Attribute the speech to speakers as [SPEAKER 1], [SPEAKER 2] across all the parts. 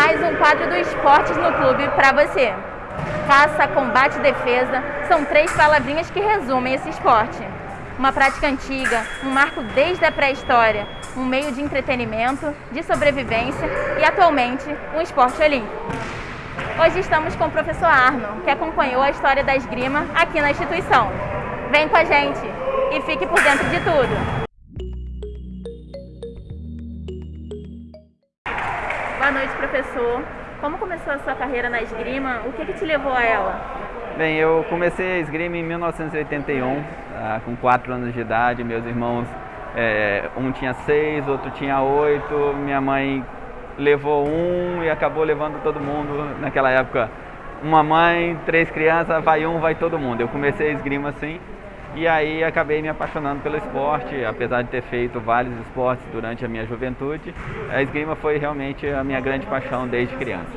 [SPEAKER 1] mais um quadro do Esportes no Clube para você. Caça, combate e defesa são três palavrinhas que resumem esse esporte. Uma prática antiga, um marco desde a pré-história, um meio de entretenimento, de sobrevivência e, atualmente, um esporte olímpico. Hoje estamos com o professor Arno, que acompanhou a história da esgrima aqui na instituição. Vem com a gente e fique por dentro de tudo. Boa noite, professor. Como começou a sua carreira na esgrima? O que, que te levou a ela?
[SPEAKER 2] Bem, eu comecei a esgrima em 1981, ah, com 4 anos de idade. Meus irmãos, é, um tinha 6, outro tinha 8. Minha mãe levou um e acabou levando todo mundo. Naquela época, uma mãe, três crianças, vai um, vai todo mundo. Eu comecei a esgrima assim e aí acabei me apaixonando pelo esporte, apesar de ter feito vários esportes durante a minha juventude. A esgrima foi realmente a minha grande paixão desde criança.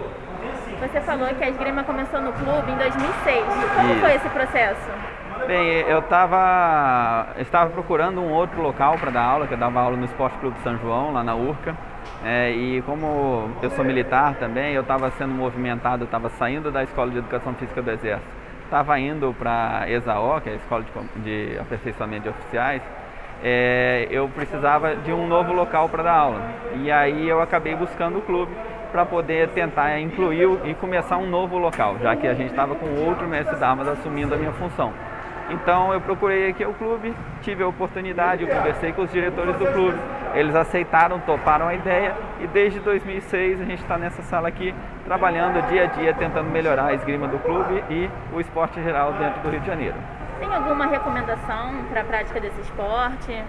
[SPEAKER 1] Você falou que a esgrima começou no clube em 2006. Como Isso. foi esse processo?
[SPEAKER 2] Bem, eu tava, estava procurando um outro local para dar aula, que eu dava aula no Esporte Clube São João, lá na Urca. É, e como eu sou militar também, eu estava sendo movimentado, estava saindo da Escola de Educação Física do Exército, estava indo para ESAO, que é a Escola de, de Aperfeiçoamento de Oficiais, é, eu precisava de um novo local para dar aula. E aí eu acabei buscando o clube para poder tentar incluir e começar um novo local, já que a gente estava com outro mestre Damas assumindo a minha função. Então eu procurei aqui o clube, tive a oportunidade, eu conversei com os diretores do clube, eles aceitaram, toparam a ideia e desde 2006 a gente está nessa sala aqui trabalhando dia a dia, tentando melhorar a esgrima do clube e o esporte geral dentro do Rio de Janeiro.
[SPEAKER 1] Tem alguma recomendação para a prática desse esporte?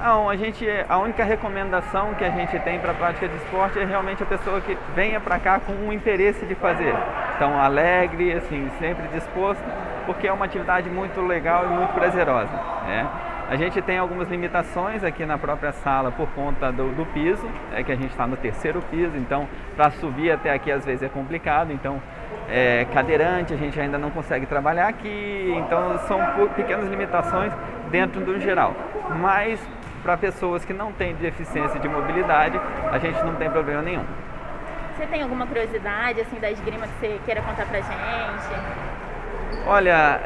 [SPEAKER 2] Não, a gente, a única recomendação que a gente tem para a prática de esporte é realmente a pessoa que venha para cá com um interesse de fazer. Então, alegre, assim, sempre disposto, porque é uma atividade muito legal e muito prazerosa. Né? A gente tem algumas limitações aqui na própria sala por conta do, do piso, é que a gente está no terceiro piso, então para subir até aqui às vezes é complicado, então é, cadeirante a gente ainda não consegue trabalhar aqui, então são pequenas limitações dentro do geral. Mas para pessoas que não têm deficiência de mobilidade, a gente não tem problema nenhum.
[SPEAKER 1] Você tem alguma curiosidade assim da esgrima que você queira contar pra gente?
[SPEAKER 2] Olha,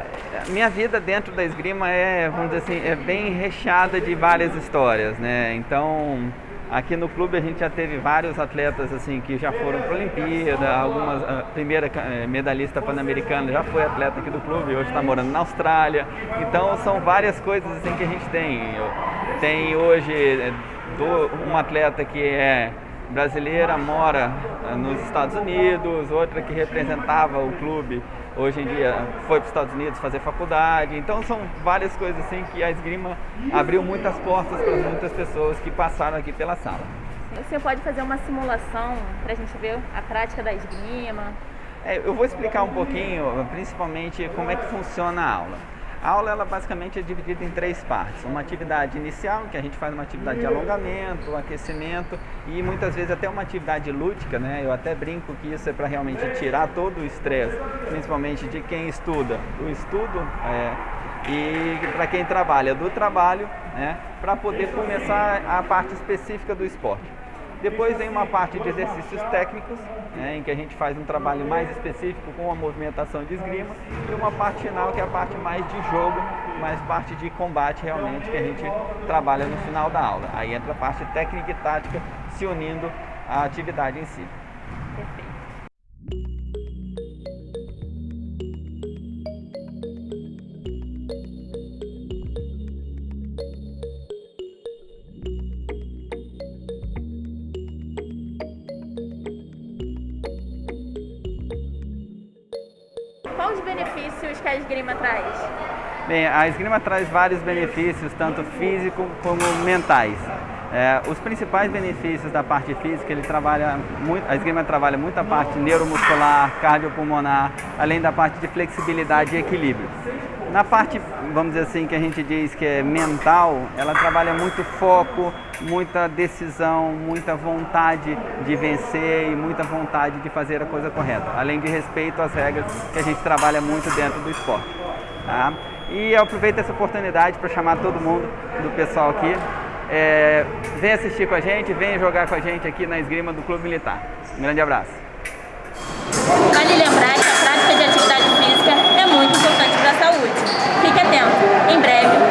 [SPEAKER 2] minha vida dentro da esgrima é, vamos dizer assim, é bem recheada de várias histórias, né? Então, Aqui no clube a gente já teve vários atletas assim que já foram para a Olimpíada, algumas a primeira eh, medalhista pan-americana já foi atleta aqui do clube, hoje está morando na Austrália. Então são várias coisas assim que a gente tem. Tem hoje eh, uma atleta que é brasileira, mora eh, nos Estados Unidos, outra que representava o clube, hoje em dia foi para os Estados Unidos fazer faculdade. Então são várias coisas assim que a esgrima abriu muitas portas para muitas pessoas que passaram aqui pela sala.
[SPEAKER 1] Você pode fazer uma simulação para a gente ver a prática da esgrima?
[SPEAKER 2] É, eu vou explicar um pouquinho, principalmente como é que funciona a aula. A aula ela basicamente é dividida em três partes. Uma atividade inicial, que a gente faz uma atividade de alongamento, aquecimento e muitas vezes até uma atividade lúdica, né? Eu até brinco que isso é para realmente tirar todo o estresse, principalmente de quem estuda. O estudo é, e para quem trabalha do trabalho, né? Para poder começar a parte específica do esporte. Depois vem uma parte de exercícios técnicos, né, em que a gente faz um trabalho mais específico com a movimentação de esgrima, e uma parte final que é a parte mais de jogo, mais parte de combate realmente, que a gente trabalha no final da aula. Aí entra a parte técnica e tática se unindo à atividade em si.
[SPEAKER 1] Quais os benefícios que a esgrima traz?
[SPEAKER 2] Bem, a esgrima traz vários benefícios, tanto físicos como mentais. É, os principais benefícios da parte física, ele trabalha muito, a esgrima trabalha muito a parte neuromuscular, cardiopulmonar, além da parte de flexibilidade e equilíbrio. Na parte, vamos dizer assim, que a gente diz que é mental, ela trabalha muito foco, muita decisão, muita vontade de vencer e muita vontade de fazer a coisa correta, além de respeito às regras que a gente trabalha muito dentro do esporte. Tá? E eu aproveito essa oportunidade para chamar todo mundo do pessoal aqui. É, vem assistir com a gente, vem jogar com a gente aqui na esgrima do Clube Militar. Um grande abraço.
[SPEAKER 1] Vale lembrar que a prática de atividade física saúde. Fique atento, em breve